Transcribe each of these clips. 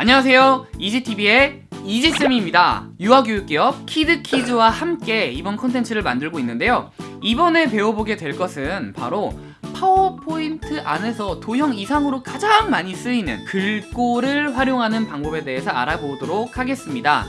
안녕하세요. 이지TV의 이지쌤입니다. 유아교육기업 키드키즈와 함께 이번 콘텐츠를 만들고 있는데요. 이번에 배워보게 될 것은 바로 파워포인트 안에서 도형 이상으로 가장 많이 쓰이는 글꼴을 활용하는 방법에 대해서 알아보도록 하겠습니다.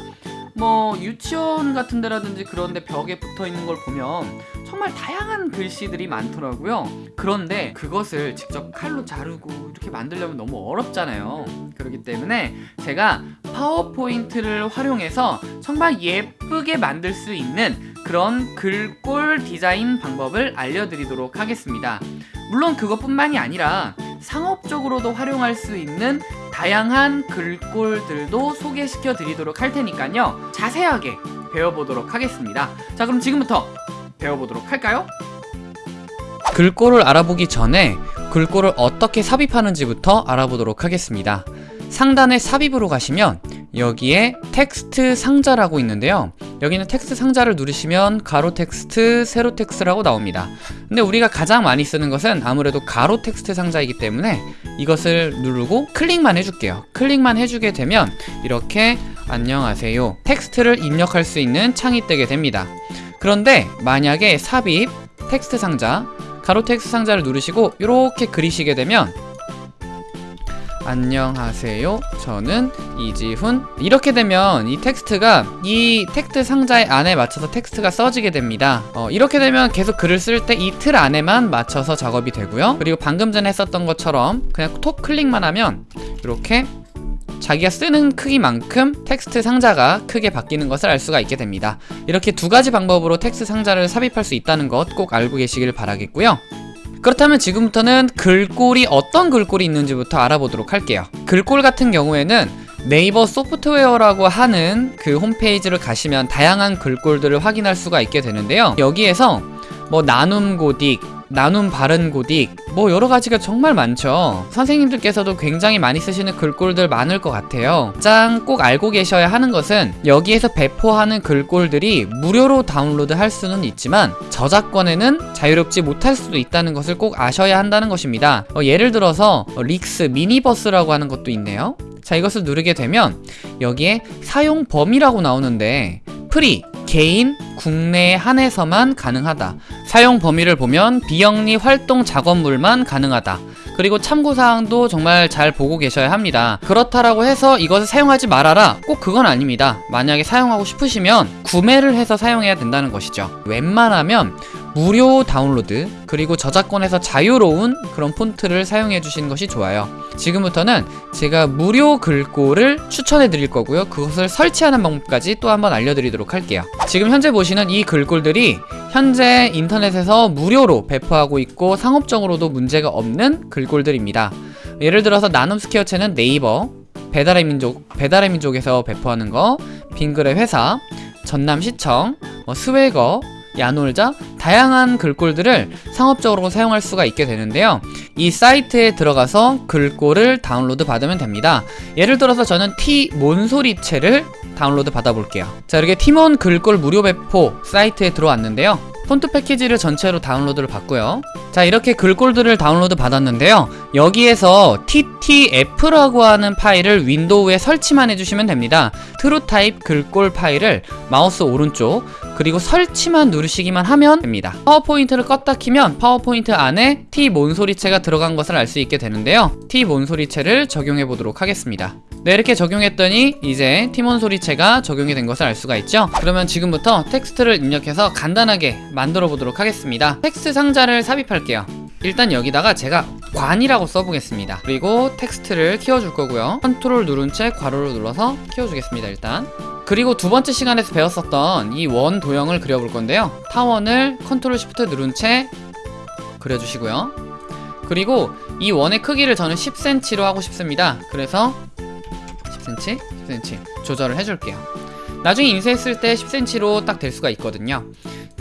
뭐 유치원 같은 데라든지 그런 데 벽에 붙어 있는 걸 보면 정말 다양한 글씨들이 많더라고요. 그런데 그것을 직접 칼로 자르고 이렇게 만들려면 너무 어렵잖아요. 그렇기 때문에 제가 파워포인트를 활용해서 정말 예쁘게 만들 수 있는 그런 글꼴 디자인 방법을 알려드리도록 하겠습니다. 물론 그것뿐만이 아니라 상업적으로도 활용할 수 있는 다양한 글꼴들도 소개시켜 드리도록 할 테니까요. 자세하게 배워보도록 하겠습니다. 자 그럼 지금부터 배워보도록 할까요? 글꼴을 알아보기 전에 글꼴을 어떻게 삽입하는지부터 알아보도록 하겠습니다. 상단에 삽입으로 가시면 여기에 텍스트 상자라고 있는데요. 여기는 텍스트 상자를 누르시면 가로 텍스트, 세로 텍스트라고 나옵니다. 근데 우리가 가장 많이 쓰는 것은 아무래도 가로 텍스트 상자이기 때문에 이것을 누르고 클릭만 해줄게요. 클릭만 해주게 되면 이렇게 안녕하세요 텍스트를 입력할 수 있는 창이 뜨게 됩니다 그런데 만약에 삽입 텍스트 상자 가로 텍스트 상자를 누르시고 이렇게 그리시게 되면 안녕하세요. 저는 이지훈. 이렇게 되면 이 텍스트가 이 텍스트 상자의 안에 맞춰서 텍스트가 써지게 됩니다. 어, 이렇게 되면 계속 글을 쓸 때 이 틀 안에만 맞춰서 작업이 되고요. 그리고 방금 전에 했었던 것처럼 그냥 톡 클릭만 하면 이렇게 자기가 쓰는 크기만큼 텍스트 상자가 크게 바뀌는 것을 알 수가 있게 됩니다. 이렇게 두 가지 방법으로 텍스트 상자를 삽입할 수 있다는 것 꼭 알고 계시길 바라겠고요. 그렇다면 지금부터는 글꼴이 어떤 글꼴이 있는지부터 알아보도록 할게요. 글꼴 같은 경우에는 네이버 소프트웨어라고 하는 그 홈페이지를 가시면 다양한 글꼴들을 확인할 수가 있게 되는데요. 여기에서 뭐 나눔 고딕 나눔 바른 고딕 뭐 여러가지가 정말 많죠. 선생님들께서도 굉장히 많이 쓰시는 글꼴들 많을 것 같아요. 가장 꼭 알고 계셔야 하는 것은 여기에서 배포하는 글꼴들이 무료로 다운로드 할 수는 있지만 저작권에는 자유롭지 못할 수도 있다는 것을 꼭 아셔야 한다는 것입니다. 어, 예를 들어서 어, 릭스 미니버스라고 하는 것도 있네요. 자 이것을 누르게 되면 여기에 사용 범위라고 나오는데 free 개인 국내에 한해서만 가능하다 사용 범위를 보면 비영리 활동 작업물만 가능하다. 그리고 참고사항도 정말 잘 보고 계셔야 합니다. 그렇다라고 해서 이것을 사용하지 말아라. 꼭 그건 아닙니다. 만약에 사용하고 싶으시면 구매를 해서 사용해야 된다는 것이죠. 웬만하면 무료 다운로드 그리고 저작권에서 자유로운 그런 폰트를 사용해 주시는 것이 좋아요. 지금부터는 제가 무료 글꼴을 추천해 드릴 거고요. 그것을 설치하는 방법까지 또 한번 알려드리도록 할게요. 지금 현재 보시는 이 글꼴들이 현재 인터넷에서 무료로 배포하고 있고 상업적으로도 문제가 없는 글꼴들입니다. 예를 들어서 나눔 스퀘어체는 네이버 배달의 민족 배달의 민족에서 배포하는 거 빙글의 회사 전남시청 뭐 스웨거 야놀자 다양한 글꼴들을 상업적으로 사용할 수가 있게 되는데요. 이 사이트에 들어가서 글꼴을 다운로드 받으면 됩니다. 예를 들어서 저는 티몬소리체를 다운로드 받아볼게요. 자 이렇게 티몬 글꼴 무료 배포 사이트에 들어왔는데요. 폰트 패키지를 전체로 다운로드를 받고요 자 이렇게 글꼴들을 다운로드 받았는데요. 여기에서 ttf라고 하는 파일을 윈도우에 설치만 해주시면 됩니다. TrueType 글꼴 파일을 마우스 오른쪽 그리고 설치만 누르시기만 하면 됩니다. 파워포인트를 껐다 키면 파워포인트 안에 티몬소리체가 들어간 것을 알 수 있게 되는데요. 티몬소리체를 적용해 보도록 하겠습니다. 네 이렇게 적용했더니 이제 티몬소리체가 적용이 된 것을 알 수가 있죠? 그러면 지금부터 텍스트를 입력해서 간단하게 만들어 보도록 하겠습니다. 텍스트 상자를 삽입할 게요. 일단 여기다가 제가 관이라고 써보겠습니다. 그리고 텍스트를 키워줄 거고요. 컨트롤 누른 채 괄호를 눌러서 키워주겠습니다 일단. 그리고 두 번째 시간에서 배웠었던 이 원 도형을 그려볼 건데요. 타원을 컨트롤 시프트 누른 채 그려주시고요. 그리고 이 원의 크기를 저는 10cm로 하고 싶습니다. 그래서 10cm, 10cm 조절을 해줄게요. 나중에 인쇄했을 때 10cm로 딱 될 수가 있거든요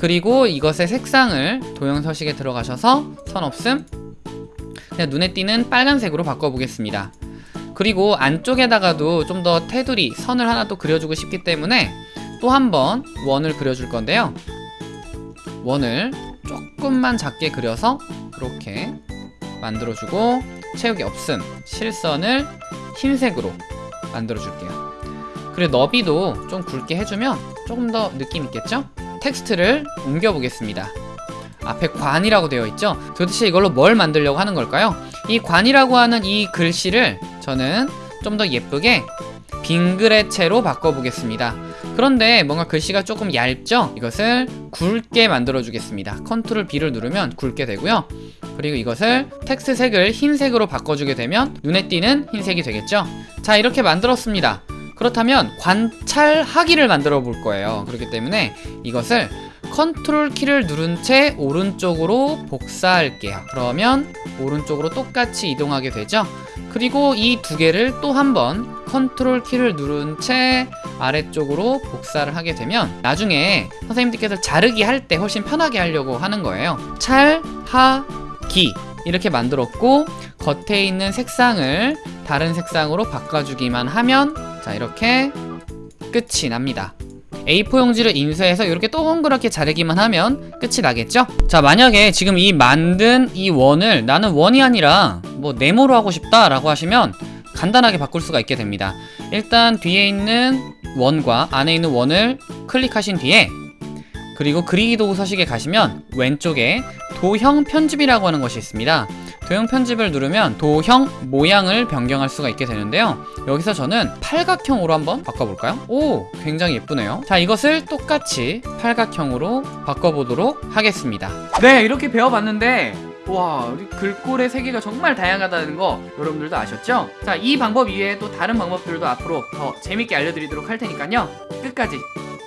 그리고 이것의 색상을 도형 서식에 들어가셔서 선 없음 그냥 눈에 띄는 빨간색으로 바꿔보겠습니다. 그리고 안쪽에다가도 좀 더 테두리, 선을 하나 또 그려주고 싶기 때문에 또 한 번 원을 그려줄 건데요. 원을 조금만 작게 그려서 이렇게 만들어주고 채우기 없음 실선을 흰색으로 만들어 줄게요. 그리고 너비도 좀 굵게 해주면 조금 더 느낌 있겠죠? 텍스트를 옮겨 보겠습니다 앞에 관이라고 되어 있죠? 도대체 이걸로 뭘 만들려고 하는 걸까요? 이 관이라고 하는 이 글씨를 저는 좀 더 예쁘게 빙그레체로 바꿔보겠습니다 그런데 뭔가 글씨가 조금 얇죠? 이것을 굵게 만들어 주겠습니다 컨트롤 B를 누르면 굵게 되고요 그리고 이것을 텍스트 색을 흰색으로 바꿔주게 되면 눈에 띄는 흰색이 되겠죠? 자 이렇게 만들었습니다 그렇다면 관찰하기를 만들어 볼 거예요. 그렇기 때문에 이것을 컨트롤 키를 누른 채 오른쪽으로 복사할게요. 그러면 오른쪽으로 똑같이 이동하게 되죠? 그리고 이 두 개를 또 한 번 컨트롤 키를 누른 채 아래쪽으로 복사를 하게 되면 나중에 선생님들께서 자르기 할 때 훨씬 편하게 하려고 하는 거예요. 찰 하 기. 이렇게 만들었고 겉에 있는 색상을 다른 색상으로 바꿔주기만 하면 자 이렇게 끝이 납니다 A4 용지를 인쇄해서 이렇게 동그랗게 자르기만 하면 끝이 나겠죠? 자 만약에 지금 이 만든 이 원을 나는 원이 아니라 뭐 네모로 하고 싶다 라고 하시면 간단하게 바꿀 수가 있게 됩니다 일단 뒤에 있는 원과 안에 있는 원을 클릭하신 뒤에 그리고 그리기 도구 서식에 가시면 왼쪽에 도형 편집이라고 하는 것이 있습니다. 도형 편집을 누르면 도형 모양을 변경할 수가 있게 되는데요. 여기서 저는 팔각형으로 한번 바꿔볼까요? 오 굉장히 예쁘네요. 자 이것을 똑같이 팔각형으로 바꿔보도록 하겠습니다. 네 이렇게 배워봤는데 와 우리 글꼴의 세계가 정말 다양하다는 거 여러분들도 아셨죠? 자 이 방법 이외에 또 다른 방법들도 앞으로 더 재밌게 알려드리도록 할 테니까요. 끝까지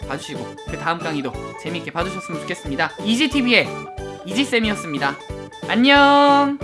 봐주시고 그 다음 강의도 재밌게 봐주셨으면 좋겠습니다. 이지TV의 이지쌤이었습니다. 안녕